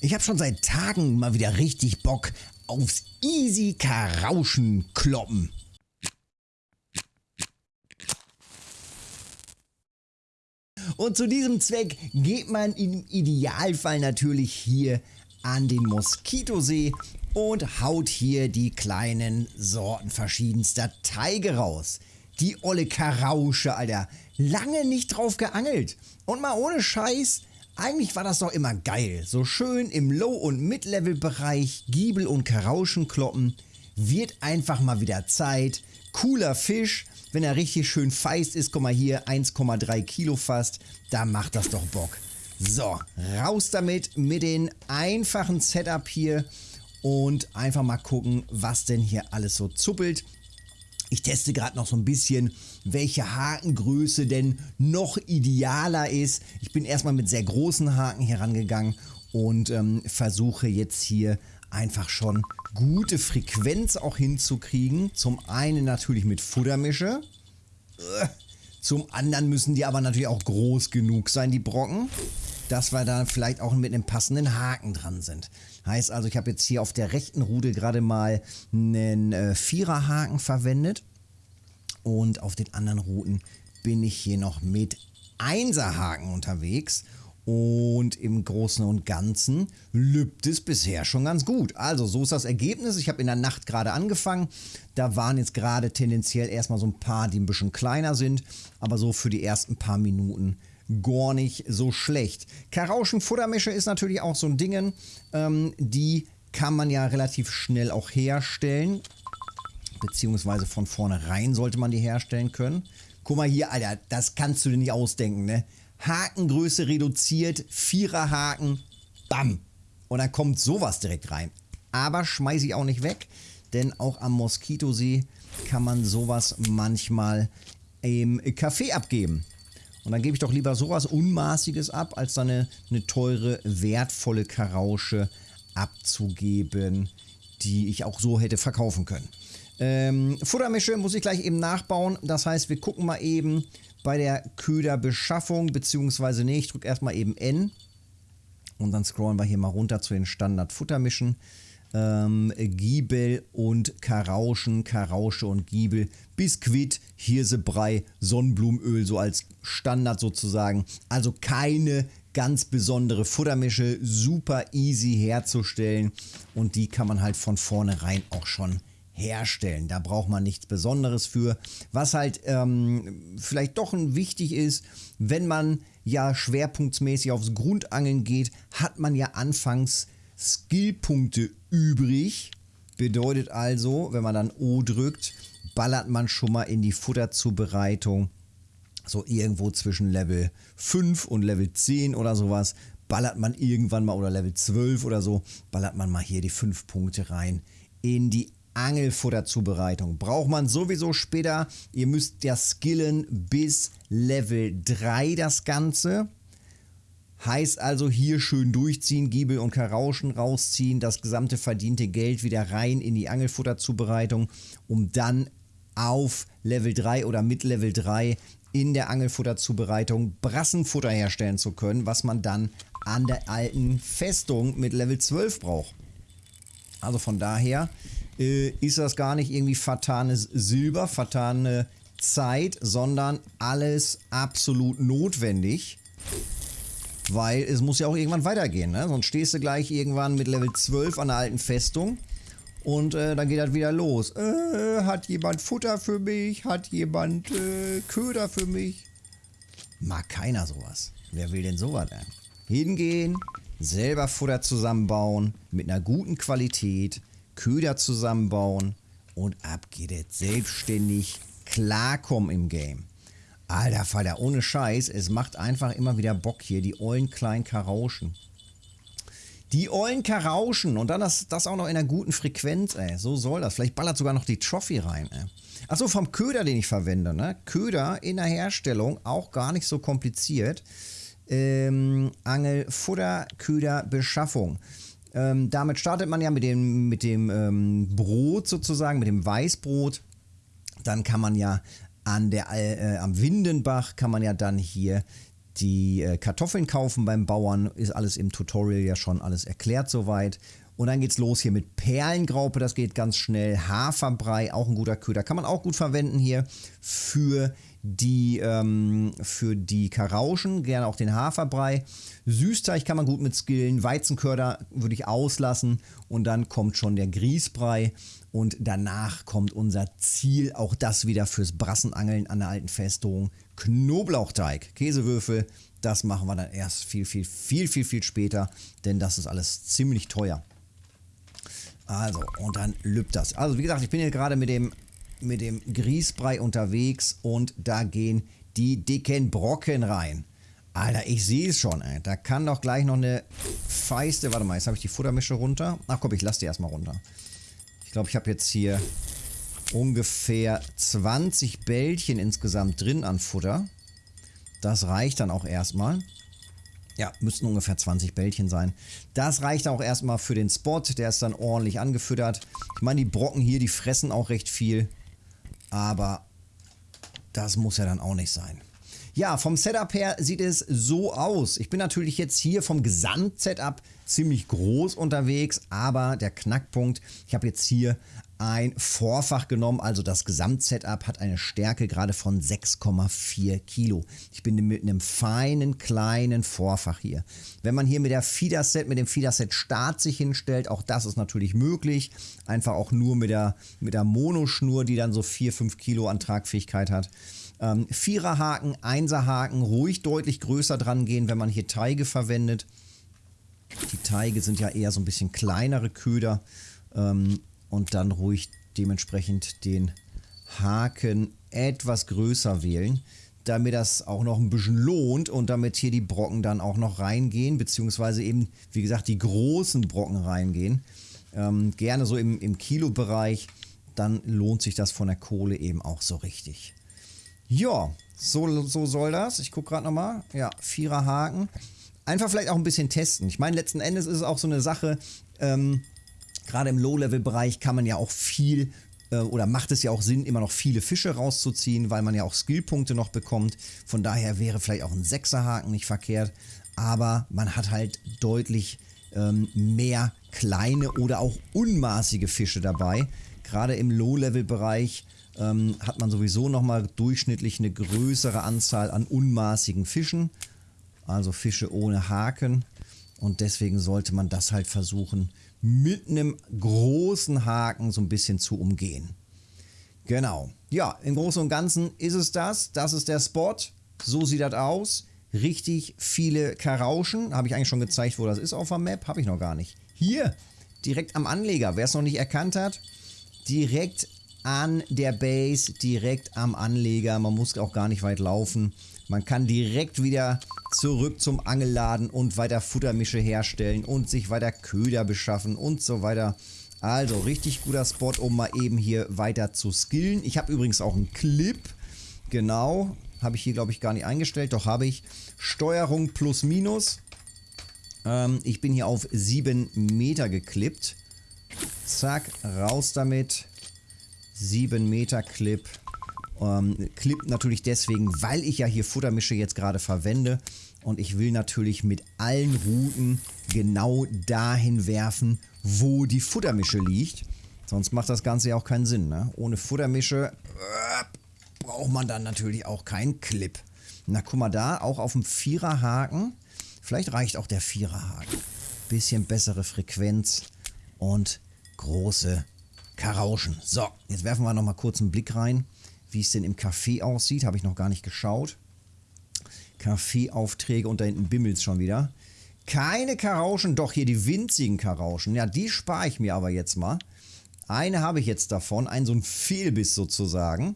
Ich habe schon seit Tagen mal wieder richtig Bock aufs easy Karauschen kloppen. Und zu diesem Zweck geht man im Idealfall natürlich hier an den Moskitosee und haut hier die kleinen Sorten verschiedenster Teige raus. Die olle Karausche, Alter. Lange nicht drauf geangelt. Und mal ohne Scheiß, eigentlich war das doch immer geil. So schön im Low- und Mid-Level-Bereich Giebel und Karauschen kloppen. Wird einfach mal wieder Zeit. Cooler Fisch. Wenn er richtig schön feist ist, guck mal hier, 1,3 Kilo fast. Da macht das doch Bock. So, raus damit mit dem einfachen Setup hier und einfach mal gucken, was denn hier alles so zuppelt. Ich teste gerade noch so ein bisschen, welche Hakengröße denn noch idealer ist. Ich bin erstmal mit sehr großen Haken herangegangen und ähm, versuche jetzt hier einfach schon gute Frequenz auch hinzukriegen. Zum einen natürlich mit Futtermische. Zum anderen müssen die aber natürlich auch groß genug sein, die Brocken, dass wir da vielleicht auch mit einem passenden Haken dran sind. Heißt also, ich habe jetzt hier auf der rechten Rudel gerade mal einen äh, Viererhaken verwendet. Und auf den anderen Routen bin ich hier noch mit Einserhaken unterwegs. Und im Großen und Ganzen lübt es bisher schon ganz gut. Also so ist das Ergebnis. Ich habe in der Nacht gerade angefangen. Da waren jetzt gerade tendenziell erstmal so ein paar, die ein bisschen kleiner sind. Aber so für die ersten paar Minuten gar nicht so schlecht. Karauschen-Futtermische ist natürlich auch so ein Ding. Ähm, die kann man ja relativ schnell auch herstellen. Beziehungsweise von vornherein sollte man die herstellen können. Guck mal hier, Alter, das kannst du dir nicht ausdenken, ne? Hakengröße reduziert, Viererhaken, bam. Und dann kommt sowas direkt rein. Aber schmeiße ich auch nicht weg, denn auch am Moskitosee kann man sowas manchmal im Café abgeben. Und dann gebe ich doch lieber sowas Unmaßiges ab, als dann eine, eine teure, wertvolle Karausche abzugeben, die ich auch so hätte verkaufen können. Ähm, Futtermische muss ich gleich eben nachbauen. Das heißt, wir gucken mal eben bei der Köderbeschaffung, beziehungsweise nee, ich drücke erstmal eben N. Und dann scrollen wir hier mal runter zu den Standard-Futtermischen ähm, Giebel und Karauschen, Karausche und Giebel, Biskuit, Hirsebrei, Sonnenblumenöl, so als Standard sozusagen. Also keine ganz besondere Futtermische, super easy herzustellen und die kann man halt von vornherein auch schon herstellen. Da braucht man nichts Besonderes für. Was halt ähm, vielleicht doch wichtig ist, wenn man ja schwerpunktmäßig aufs Grundangeln geht, hat man ja anfangs Skillpunkte übrig. Bedeutet also, wenn man dann O drückt, ballert man schon mal in die Futterzubereitung. So irgendwo zwischen Level 5 und Level 10 oder sowas. Ballert man irgendwann mal oder Level 12 oder so, ballert man mal hier die 5 Punkte rein in die Angelfutterzubereitung. Braucht man sowieso später. Ihr müsst ja skillen bis Level 3 das Ganze. Heißt also hier schön durchziehen, Giebel und Karauschen rausziehen, das gesamte verdiente Geld wieder rein in die Angelfutterzubereitung, um dann auf Level 3 oder mit Level 3 in der Angelfutterzubereitung Brassenfutter herstellen zu können, was man dann an der alten Festung mit Level 12 braucht. Also von daher äh, ist das gar nicht irgendwie vertanes Silber, vertane Zeit, sondern alles absolut notwendig. Weil es muss ja auch irgendwann weitergehen, ne? Sonst stehst du gleich irgendwann mit Level 12 an der alten Festung und äh, dann geht das wieder los. Äh, hat jemand Futter für mich? Hat jemand äh, Köder für mich? Mag keiner sowas. Wer will denn sowas denn? Hingehen, selber Futter zusammenbauen, mit einer guten Qualität, Köder zusammenbauen und ab geht es selbstständig klarkommen im Game. Alter Falter, ohne Scheiß, es macht einfach immer wieder Bock hier, die ollen kleinen Karauschen. Die ollen Karauschen und dann das, das auch noch in einer guten Frequenz, ey. So soll das. Vielleicht ballert sogar noch die Trophy rein, ey. Achso, vom Köder, den ich verwende, ne? Köder in der Herstellung, auch gar nicht so kompliziert. Ähm, Angel, Futter, Köder, Beschaffung. Ähm, damit startet man ja mit dem, mit dem ähm, Brot sozusagen, mit dem Weißbrot. Dann kann man ja an der, äh, am Windenbach kann man ja dann hier die äh, Kartoffeln kaufen beim Bauern. Ist alles im Tutorial ja schon alles erklärt soweit. Und dann geht's los hier mit Perlengraupe, das geht ganz schnell. Haferbrei, auch ein guter Köder. Kann man auch gut verwenden hier für die, ähm, für die Karauschen, gerne auch den Haferbrei. Süßteig kann man gut mit skillen. Weizenkörder würde ich auslassen. Und dann kommt schon der Grießbrei. Und danach kommt unser Ziel, auch das wieder fürs Brassenangeln an der alten Festung. Knoblauchteig, Käsewürfel, das machen wir dann erst viel, viel, viel, viel, viel später, denn das ist alles ziemlich teuer. Also, und dann lübt das. Also, wie gesagt, ich bin hier gerade mit dem, mit dem Grießbrei unterwegs und da gehen die dicken Brocken rein. Alter, ich sehe es schon, ey. Da kann doch gleich noch eine feiste... Warte mal, jetzt habe ich die Futtermische runter. Ach komm, ich lasse die erstmal runter. Ich glaube, ich habe jetzt hier ungefähr 20 Bällchen insgesamt drin an Futter. Das reicht dann auch erstmal. Ja, müssten ungefähr 20 Bällchen sein. Das reicht auch erstmal für den Spot. Der ist dann ordentlich angefüttert. Ich meine, die Brocken hier, die fressen auch recht viel. Aber das muss ja dann auch nicht sein. Ja, vom Setup her sieht es so aus. Ich bin natürlich jetzt hier vom Gesamtsetup ziemlich groß unterwegs, aber der Knackpunkt, ich habe jetzt hier ein Vorfach genommen, also das Gesamtsetup hat eine Stärke gerade von 6,4 Kilo. Ich bin mit einem feinen kleinen Vorfach hier. Wenn man hier mit der Feederset, mit dem Feederset Start sich hinstellt, auch das ist natürlich möglich. Einfach auch nur mit der, mit der Monoschnur, die dann so 4, 5 Kilo an Tragfähigkeit hat. Ähm, Viererhaken, Einserhaken, ruhig deutlich größer dran gehen, wenn man hier Teige verwendet. Die Teige sind ja eher so ein bisschen kleinere Köder. Ähm, und dann ruhig dementsprechend den Haken etwas größer wählen, damit das auch noch ein bisschen lohnt und damit hier die Brocken dann auch noch reingehen, beziehungsweise eben, wie gesagt, die großen Brocken reingehen. Ähm, gerne so im, im Kilo-Bereich, dann lohnt sich das von der Kohle eben auch so richtig. Ja, so, so soll das. Ich gucke gerade nochmal. Ja, vierer Haken. Einfach vielleicht auch ein bisschen testen. Ich meine, letzten Endes ist es auch so eine Sache, ähm, Gerade im Low-Level-Bereich kann man ja auch viel äh, oder macht es ja auch Sinn, immer noch viele Fische rauszuziehen, weil man ja auch Skillpunkte noch bekommt. Von daher wäre vielleicht auch ein Sechserhaken nicht verkehrt. Aber man hat halt deutlich ähm, mehr kleine oder auch unmaßige Fische dabei. Gerade im Low-Level-Bereich ähm, hat man sowieso nochmal durchschnittlich eine größere Anzahl an unmaßigen Fischen. Also Fische ohne Haken. Und deswegen sollte man das halt versuchen, mit einem großen Haken so ein bisschen zu umgehen. Genau. Ja, im Großen und Ganzen ist es das. Das ist der Spot. So sieht das aus. Richtig viele Karauschen. Habe ich eigentlich schon gezeigt, wo das ist auf der Map? Habe ich noch gar nicht. Hier, direkt am Anleger. Wer es noch nicht erkannt hat, direkt an der Base, direkt am Anleger. Man muss auch gar nicht weit laufen. Man kann direkt wieder zurück zum Angelladen und weiter Futtermische herstellen und sich weiter Köder beschaffen und so weiter. Also richtig guter Spot, um mal eben hier weiter zu skillen. Ich habe übrigens auch einen Clip. Genau. Habe ich hier, glaube ich, gar nicht eingestellt. Doch habe ich. Steuerung plus minus. Ähm, ich bin hier auf 7 Meter geklippt. Zack, raus damit. 7 Meter Clip. Ähm, Clip natürlich deswegen, weil ich ja hier Futtermische jetzt gerade verwende. Und ich will natürlich mit allen Routen genau dahin werfen, wo die Futtermische liegt. Sonst macht das Ganze ja auch keinen Sinn. Ne? Ohne Futtermische äh, braucht man dann natürlich auch keinen Clip. Na, guck mal da, auch auf dem Viererhaken. Vielleicht reicht auch der Viererhaken. Bisschen bessere Frequenz und große Karauschen. So, jetzt werfen wir nochmal kurz einen Blick rein. Wie es denn im Café aussieht, habe ich noch gar nicht geschaut. Kaffeeaufträge und da hinten bimmelt es schon wieder. Keine Karauschen, doch hier die winzigen Karauschen. Ja, die spare ich mir aber jetzt mal. Eine habe ich jetzt davon, ein so ein Fehlbiss sozusagen.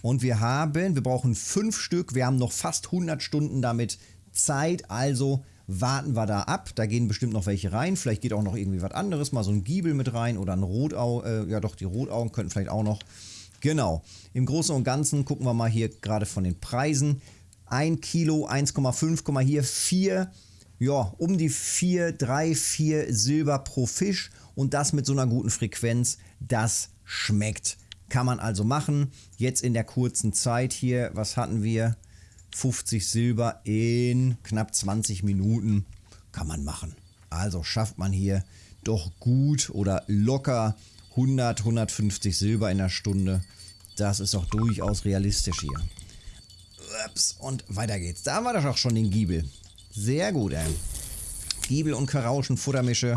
Und wir haben, wir brauchen fünf Stück, wir haben noch fast 100 Stunden damit Zeit, also warten wir da ab. Da gehen bestimmt noch welche rein, vielleicht geht auch noch irgendwie was anderes, mal so ein Giebel mit rein oder ein Rotau, äh, ja doch, die Rotaugen könnten vielleicht auch noch. Genau. Im Großen und Ganzen gucken wir mal hier gerade von den Preisen. 1 Kilo, 1,5, hier 4, ja, um die 4, 3, 4 Silber pro Fisch und das mit so einer guten Frequenz. Das schmeckt. Kann man also machen. Jetzt in der kurzen Zeit hier, was hatten wir? 50 Silber in knapp 20 Minuten kann man machen. Also schafft man hier doch gut oder locker 100, 150 Silber in der Stunde. Das ist doch durchaus realistisch hier. Ups, und weiter geht's. Da haben wir doch auch schon den Giebel. Sehr gut, ey. Giebel und Karauschen, Futtermische.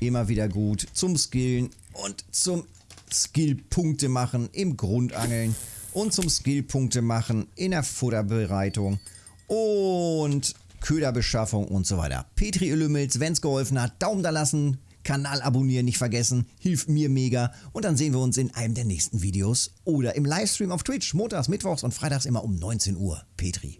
Immer wieder gut. Zum Skillen und zum Skillpunkte machen im Grundangeln und zum Skillpunkte machen in der Futterbereitung und Köderbeschaffung und so weiter. Petri Ölümels, wenn es geholfen hat, Daumen da lassen, Kanal abonnieren nicht vergessen, hilft mir mega und dann sehen wir uns in einem der nächsten Videos oder im Livestream auf Twitch, montags, mittwochs und freitags immer um 19 Uhr. Petri.